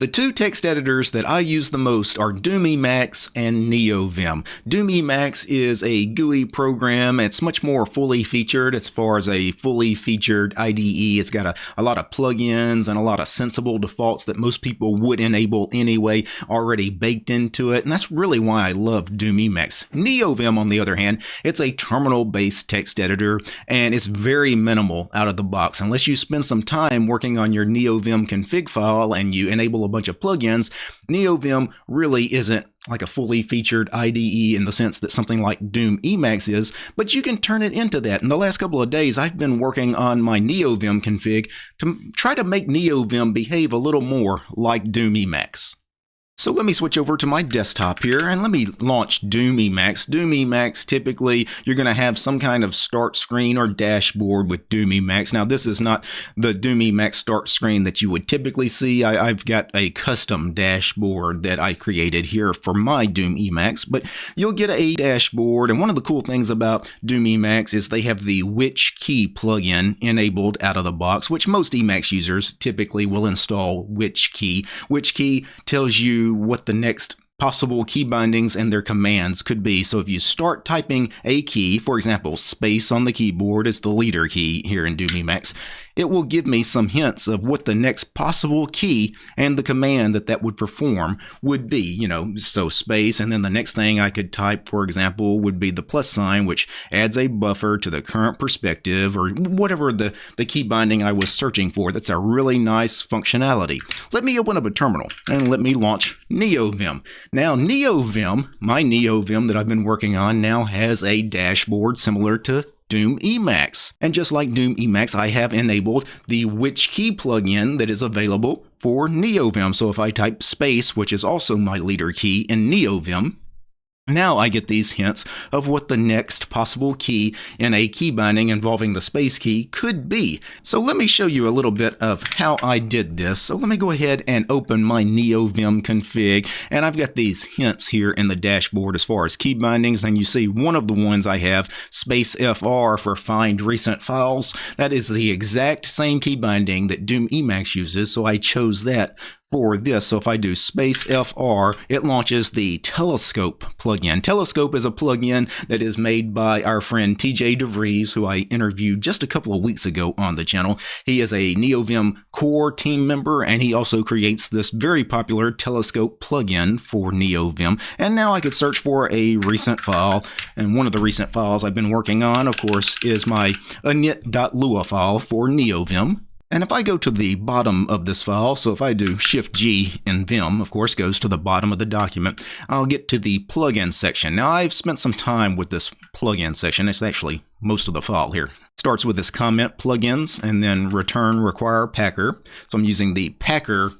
The two text editors that I use the most are Doom Emacs and NeoVim. Doom Emacs is a GUI program. It's much more fully featured as far as a fully featured IDE. It's got a, a lot of plugins and a lot of sensible defaults that most people would enable anyway already baked into it. And that's really why I love Doom Emacs. NeoVim, on the other hand, it's a terminal-based text editor and it's very minimal out of the box. Unless you spend some time working on your NeoVim config file and you enable a bunch of plugins, NeoVim really isn't like a fully featured IDE in the sense that something like Doom Emacs is, but you can turn it into that. In the last couple of days, I've been working on my NeoVim config to try to make NeoVim behave a little more like Doom Emacs. So let me switch over to my desktop here and let me launch Doom Emacs. Doom Emacs, typically you're going to have some kind of start screen or dashboard with Doom Emacs. Now this is not the Doom Emacs start screen that you would typically see. I, have got a custom dashboard that I created here for my Doom Emacs, but you'll get a dashboard. And one of the cool things about Doom Emacs is they have the Which Key plugin enabled out of the box, which most Emacs users typically will install Which Key. Which Key tells you what the next possible key bindings and their commands could be. So if you start typing a key, for example, space on the keyboard is the leader key here in Doom Emacs, it will give me some hints of what the next possible key and the command that that would perform would be. You know, so space, and then the next thing I could type, for example, would be the plus sign, which adds a buffer to the current perspective or whatever the, the key binding I was searching for. That's a really nice functionality. Let me open up a terminal and let me launch NeoVim. Now, NeoVim, my NeoVim that I've been working on, now has a dashboard similar to Doom Emacs. And just like Doom Emacs, I have enabled the Which Key plugin that is available for NeoVim. So if I type space, which is also my leader key in NeoVim, now I get these hints of what the next possible key in a key binding involving the space key could be. So let me show you a little bit of how I did this. So let me go ahead and open my NeoVim config and I've got these hints here in the dashboard as far as key bindings and you see one of the ones I have space FR for find recent files. That is the exact same key binding that Doom Emacs uses so I chose that for this. So if I do space FR, it launches the Telescope plugin. Telescope is a plugin that is made by our friend TJ DeVries, who I interviewed just a couple of weeks ago on the channel. He is a NeoVim core team member, and he also creates this very popular Telescope plugin for NeoVim. And now I could search for a recent file, and one of the recent files I've been working on, of course, is my init.lua file for NeoVim. And if I go to the bottom of this file, so if I do Shift G in Vim, of course, goes to the bottom of the document, I'll get to the plugin section. Now I've spent some time with this plugin section. It's actually most of the file here. Starts with this comment plugins and then return require packer. So I'm using the packer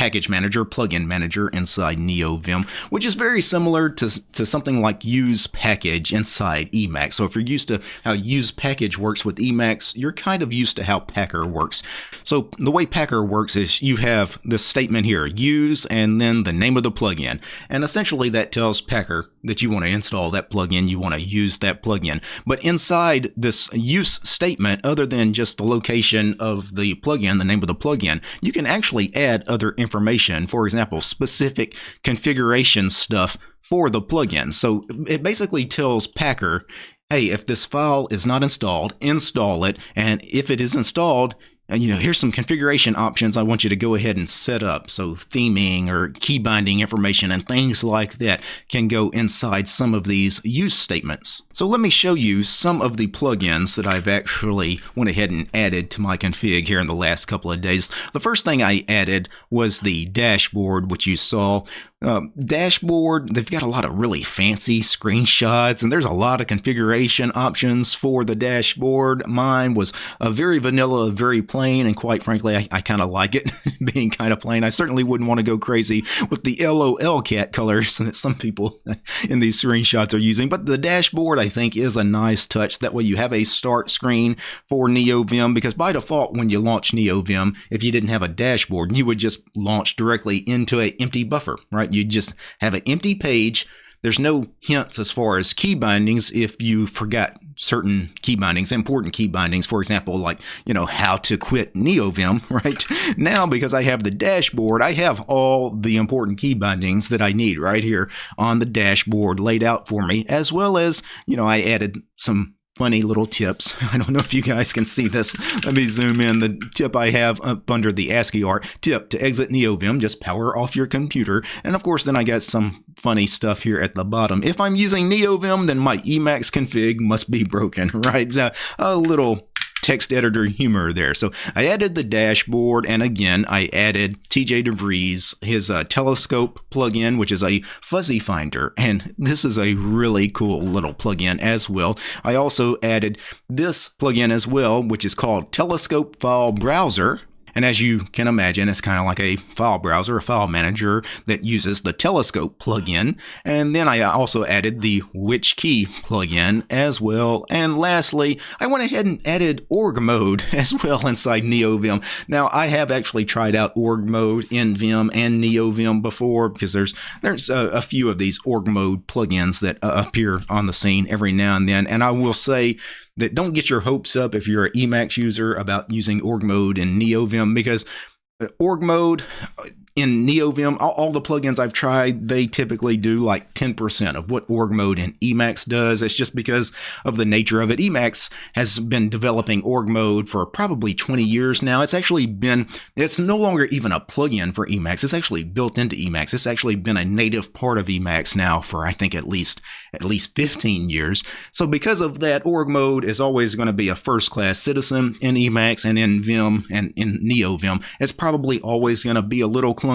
package manager, plugin manager inside NeoVim, which is very similar to, to something like use package inside Emacs. So if you're used to how use package works with Emacs, you're kind of used to how Packer works. So the way Packer works is you have this statement here, use and then the name of the plugin. And essentially that tells Packer that you want to install that plugin, you want to use that plugin. But inside this use statement, other than just the location of the plugin, the name of the plugin, you can actually add other information. Information, for example, specific configuration stuff for the plugin. So it basically tells Packer, hey, if this file is not installed, install it. And if it is installed, you know, here's some configuration options I want you to go ahead and set up. So theming or key binding information and things like that can go inside some of these use statements. So let me show you some of the plugins that I've actually went ahead and added to my config here in the last couple of days. The first thing I added was the dashboard, which you saw um, dashboard, they've got a lot of really fancy screenshots, and there's a lot of configuration options for the dashboard. Mine was a very vanilla, very plain, and quite frankly, I, I kind of like it being kind of plain. I certainly wouldn't want to go crazy with the lolcat colors that some people in these screenshots are using. But the dashboard, I think, is a nice touch. That way, you have a start screen for NeoVim because by default, when you launch NeoVim, if you didn't have a dashboard, you would just launch directly into an empty buffer, right? You just have an empty page there's no hints as far as key bindings if you forgot certain key bindings, important key bindings, for example, like, you know, how to quit NeoVim, right? Now, because I have the dashboard, I have all the important key bindings that I need right here on the dashboard laid out for me, as well as, you know, I added some funny little tips. I don't know if you guys can see this. Let me zoom in. The tip I have up under the ASCII art tip to exit NeoVim, just power off your computer. And of course, then I got some funny stuff here at the bottom. If I'm using NeoVim, then my Emacs config must be broken, right? A little text editor humor there. So I added the dashboard, and again, I added TJ DeVries, his uh, telescope plugin, which is a fuzzy finder. And this is a really cool little plugin as well. I also added this plugin as well, which is called Telescope File Browser. And as you can imagine, it's kind of like a file browser, a file manager that uses the Telescope plugin. And then I also added the Which Key plugin as well. And lastly, I went ahead and added org mode as well inside NeoVim. Now, I have actually tried out org mode in Vim and NeoVim before because there's there's a, a few of these org mode plugins that uh, appear on the scene every now and then. And I will say that don't get your hopes up if you're an Emacs user about using org mode in NeoVim because uh, org mode in NeoVim, all, all, the plugins I've tried, they typically do like 10% of what org mode in Emacs does. It's just because of the nature of it. Emacs has been developing org mode for probably 20 years now. It's actually been, it's no longer even a plugin for Emacs. It's actually built into Emacs. It's actually been a native part of Emacs now for I think at least at least 15 years. So because of that, org mode is always going to be a first class citizen in Emacs and in Vim and in NeoVim. It's probably always going to be a little clunky,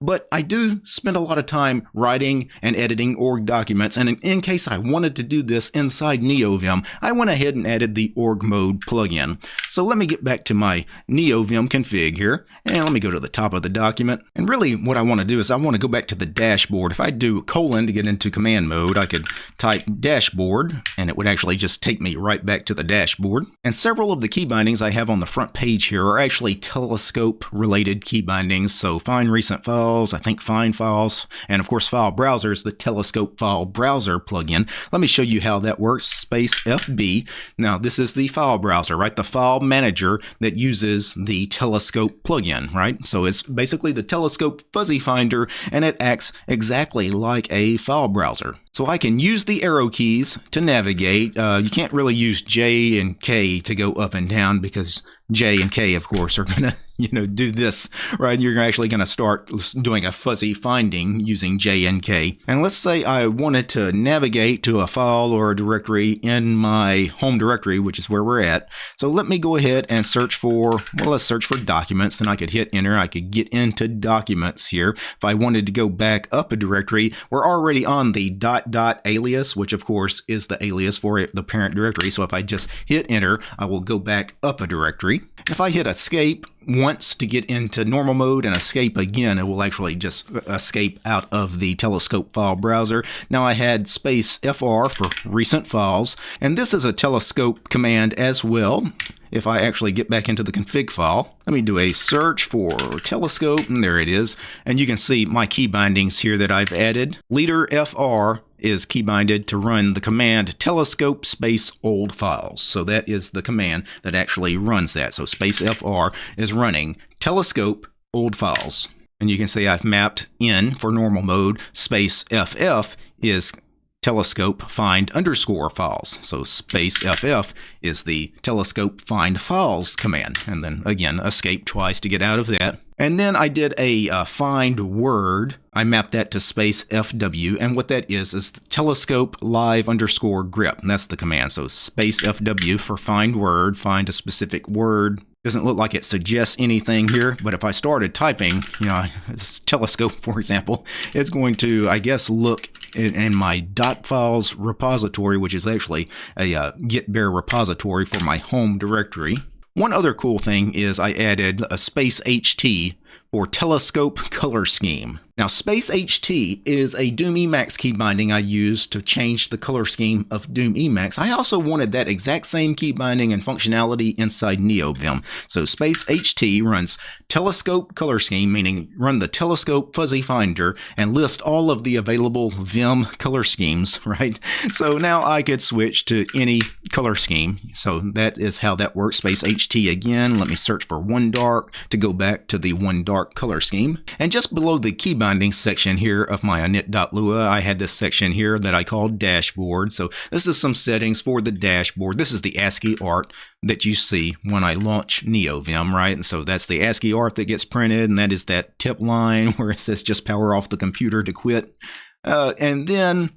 but I do spend a lot of time writing and editing org documents. And in, in case I wanted to do this inside NeoVim, I went ahead and added the org mode plugin. So let me get back to my NeoVim config here. And let me go to the top of the document. And really what I want to do is I want to go back to the dashboard. If I do colon to get into command mode, I could type dashboard and it would actually just take me right back to the dashboard. And several of the key bindings I have on the front page here are actually telescope related key bindings. So find recent files, I think find files, and of course file browser is the telescope file browser plugin. Let me show you how that works. Space FB. Now this is the file browser, right? The file manager that uses the telescope plugin, right? So it's basically the telescope fuzzy finder and it acts exactly like a file browser. So I can use the arrow keys to navigate. Uh, you can't really use J and K to go up and down because J and K, of course, are going to you know, do this, right? You're actually going to start doing a fuzzy finding using J and K. And let's say I wanted to navigate to a file or a directory in my home directory, which is where we're at. So let me go ahead and search for, well, let's search for documents. Then I could hit enter. I could get into documents here. If I wanted to go back up a directory, we're already on the dot dot alias, which of course is the alias for the parent directory. So if I just hit enter, I will go back up a directory. If I hit escape, once to get into normal mode and escape again, it will actually just escape out of the telescope file browser. Now I had space FR for recent files, and this is a telescope command as well. If I actually get back into the config file, let me do a search for telescope, and there it is. And you can see my key bindings here that I've added. Leader FR is keybinded to run the command telescope space old files. So that is the command that actually runs that. So space FR is running telescope old files. And you can see I've mapped in for normal mode. Space FF is telescope find underscore files. So space FF is the telescope find files command. And then again, escape twice to get out of that. And then I did a uh, find word. I mapped that to space FW. And what that is, is telescope live underscore grep. And that's the command. So space FW for find word, find a specific word. Doesn't look like it suggests anything here, but if I started typing, you know, telescope, for example, it's going to, I guess, look in, my dot files repository, which is actually a uh, git bare repository for my home directory. One other cool thing is I added a space HT for telescope color scheme. Now, Space HT is a Doom Emacs key binding I use to change the color scheme of Doom Emacs. I also wanted that exact same key binding and functionality inside NeoVim. So Space HT runs telescope color scheme, meaning run the telescope fuzzy finder and list all of the available Vim color schemes, right? So now I could switch to any color scheme. So that is how that works. Space HT again. Let me search for one dark to go back to the one dark color scheme. And just below the key binding section here of my init.lua, I had this section here that I called dashboard. So this is some settings for the dashboard. This is the ASCII art that you see when I launch NeoVim, right? And so that's the ASCII art that gets printed, and that is that tip line where it says just power off the computer to quit. Uh, and then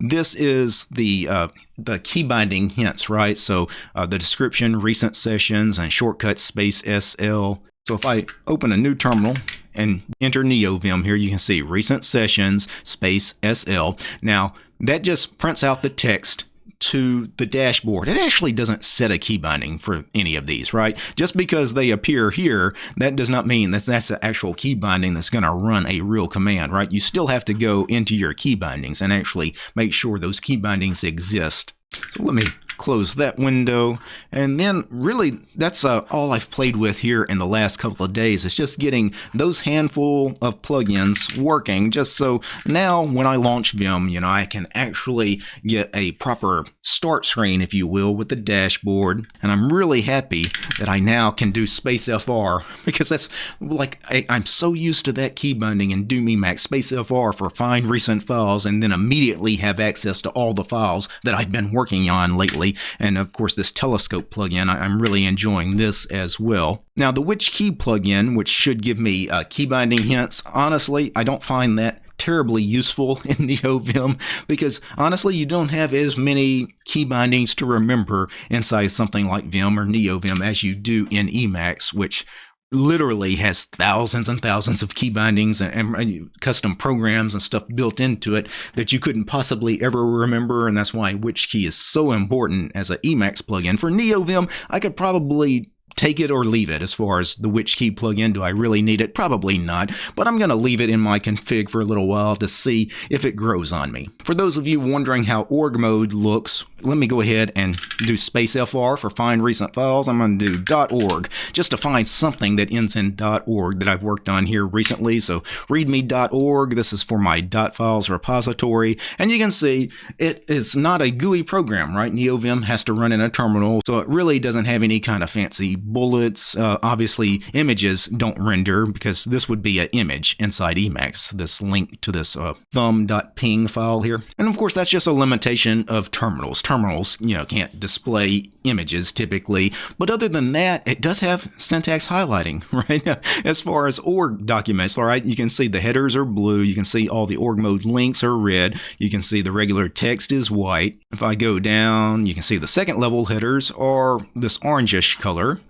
this is the uh, the key binding hints, right? So uh, the description, recent sessions, and shortcut space SL. So if I open a new terminal and enter NeoVim here, you can see recent sessions, space SL. Now, that just prints out the text to the dashboard. It actually doesn't set a key binding for any of these, right? Just because they appear here, that does not mean that that's the actual key binding that's going to run a real command, right? You still have to go into your key bindings and actually make sure those key bindings exist. So let me close that window. And then really that's uh, all I've played with here in the last couple of days. It's just getting those handful of plugins working just so now when I launch Vim, you know, I can actually get a proper start screen, if you will, with the dashboard. And I'm really happy that I now can do Space FR because that's like, I, am so used to that key binding in Doom Emacs, Space FR for find recent files and then immediately have access to all the files that I've been working on lately and of course, this telescope plugin, I'm really enjoying this as well. Now, the Which Key plugin, which should give me uh, key binding hints, honestly, I don't find that terribly useful in NeoVim because honestly, you don't have as many key bindings to remember inside something like Vim or NeoVim as you do in Emacs, which literally has thousands and thousands of key bindings and, and, custom programs and stuff built into it that you couldn't possibly ever remember. And that's why which key is so important as an Emacs plugin. For NeoVim, I could probably take it or leave it as far as the which key plugin. Do I really need it? Probably not, but I'm going to leave it in my config for a little while to see if it grows on me. For those of you wondering how org mode looks, let me go ahead and do space FR for find recent files. I'm going to do .org just to find something that ends in .org that I've worked on here recently. So readme.org, this is for my .files repository, and you can see it is not a GUI program, right? NeoVim has to run in a terminal, so it really doesn't have any kind of fancy bullets. Uh, obviously, images don't render because this would be an image inside Emacs, this link to this uh, thumb.png file here. And of course, that's just a limitation of terminals. Terminals, you know, can't display images typically, but other than that, it does have syntax highlighting, right? as far as org documents, all right, you can see the headers are blue, you can see all the org mode links are red, you can see the regular text is white. If I go down, you can see the second level headers are this orangish color,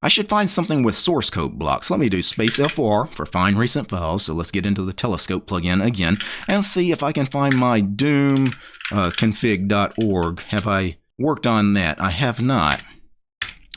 I should find something with source code blocks. Let me do space FR for find recent files. So let's get into the telescope plugin again and see if I can find my doom uh, config.org. Have I worked on that? I have not.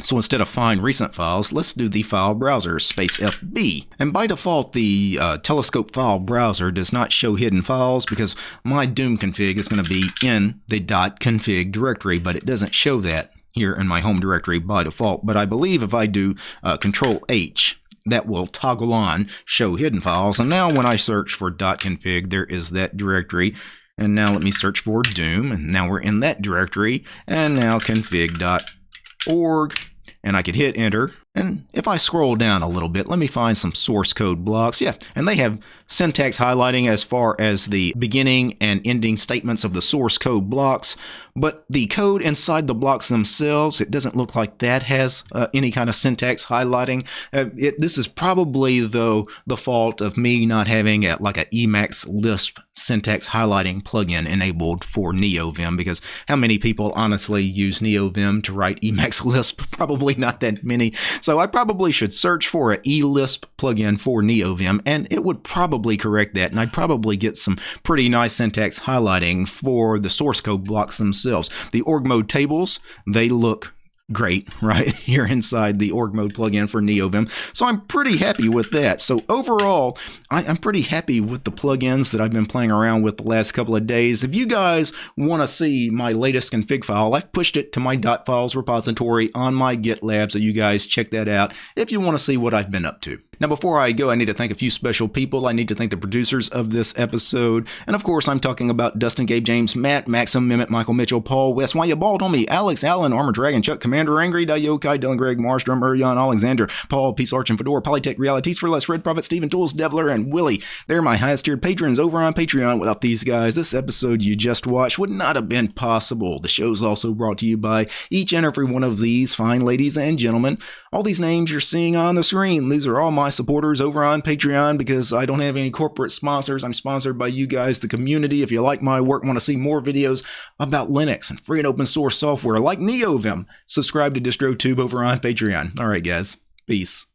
So instead of find recent files, let's do the file browser, space FB. And by default, the uh, telescope file browser does not show hidden files because my Doom config is going to be in the .config directory, but it doesn't show that here in my home directory by default, but I believe if I do uh, Control H, that will toggle on show hidden files. And now when I search for .config, there is that directory. And now let me search for Doom, and now we're in that directory. And now config.org, and I could hit enter, and if I scroll down a little bit, let me find some source code blocks. Yeah, and they have syntax highlighting as far as the beginning and ending statements of the source code blocks, but the code inside the blocks themselves, it doesn't look like that has uh, any kind of syntax highlighting. Uh, it, this is probably, though, the fault of me not having a, like an Emacs Lisp syntax highlighting plugin enabled for NeoVim, because how many people honestly use NeoVim to write Emacs Lisp? Probably not that many. So I probably should search for an eLisp plugin for NeoVim, and it would probably correct that, and I'd probably get some pretty nice syntax highlighting for the source code blocks themselves. The org mode tables, they look great, right? Here inside the org mode plugin for NeoVim. So I'm pretty happy with that. So overall, I, am pretty happy with the plugins that I've been playing around with the last couple of days. If you guys want to see my latest config file, I've pushed it to my .files repository on my GitLab, so you guys check that out if you want to see what I've been up to. Now, before I go, I need to thank a few special people. I need to thank the producers of this episode. And of course, I'm talking about Dustin, Gabe, James, Matt, Maxim, Mimit, Michael Mitchell, Paul, West, Why You Bald on Me, Alex, Allen, Armor Dragon, Chuck, Commander Angry, Dayokai, Dylan Greg, Marstrom, Urion, Alexander, Paul, Peace Arch and Fedora, Polytech Realities for Less, Red Prophet, Stephen Tools, Devler, and Willie. They're my highest tiered patrons over on Patreon. Without these guys, this episode you just watched would not have been possible. The show's also brought to you by each and every one of these fine ladies and gentlemen. All these names you're seeing on the screen, these are all my supporters over on on Patreon because I don't have any corporate sponsors. I'm sponsored by you guys, the community. If you like my work, want to see more videos about Linux and free and open source software like NeoVim, subscribe to DistroTube over on Patreon. All right, guys. Peace.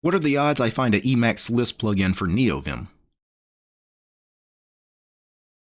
What are the odds I find an Emacs Lisp plugin for NeoVim?